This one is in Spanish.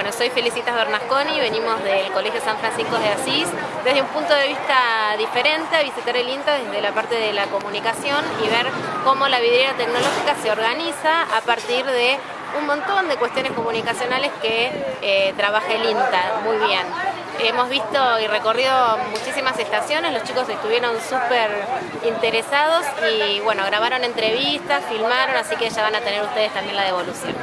Bueno, soy Felicitas Bernasconi, venimos del Colegio San Francisco de Asís, desde un punto de vista diferente, a visitar el INTA desde la parte de la comunicación y ver cómo la vidriera tecnológica se organiza a partir de un montón de cuestiones comunicacionales que eh, trabaja el INTA muy bien. Hemos visto y recorrido muchísimas estaciones, los chicos estuvieron súper interesados y bueno, grabaron entrevistas, filmaron, así que ya van a tener ustedes también la devolución.